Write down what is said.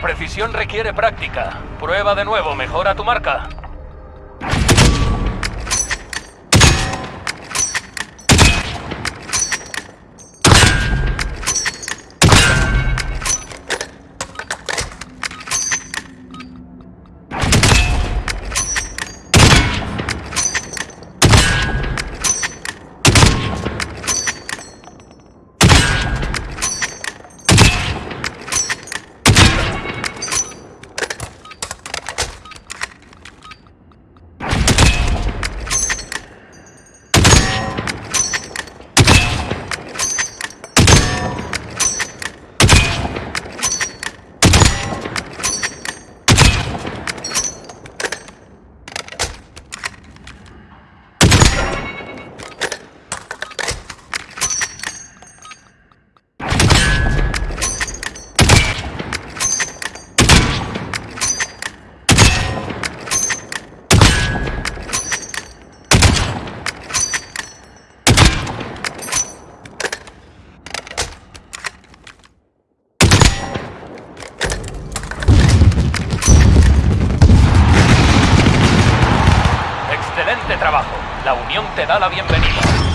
Precisión requiere práctica. Prueba de nuevo, mejora tu marca. Trabajo. La Unión te da la bienvenida.